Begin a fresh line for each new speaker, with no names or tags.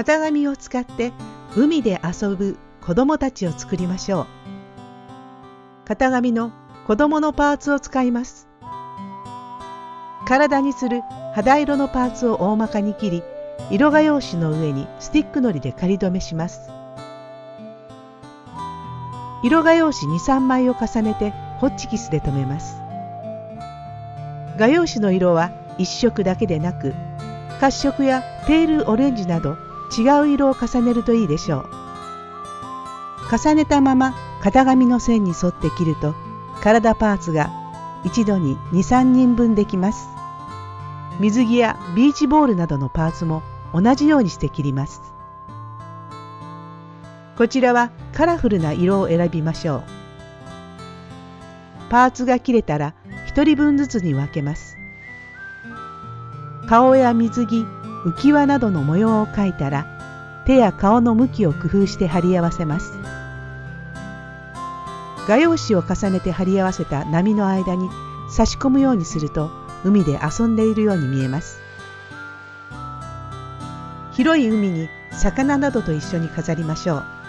型紙を使って海で遊ぶ子供たちを作りましょう。型紙の子供のパーツを使います。体にする肌色のパーツを大まかに切り、色画用紙の上にスティックのりで仮止めします。色画用紙2、3枚を重ねてホッチキスで留めます。画用紙の色は一色だけでなく、褐色やペールオレンジなど違う色を重ねるといいでしょう。重ねたまま型紙の線に沿って切ると体パーツが一度に2、3人分できます。水着やビーチボールなどのパーツも同じようにして切ります。こちらはカラフルな色を選びましょう。パーツが切れたら1人分ずつに分けます。顔や水着、浮き輪などの模様を描いたら手や顔の向きを工夫して貼り合わせます。画用紙を重ねて貼り合わせた波の間に差し込むようにすると海で遊んでいるように見えます。広い海に魚などと一緒に飾りましょう。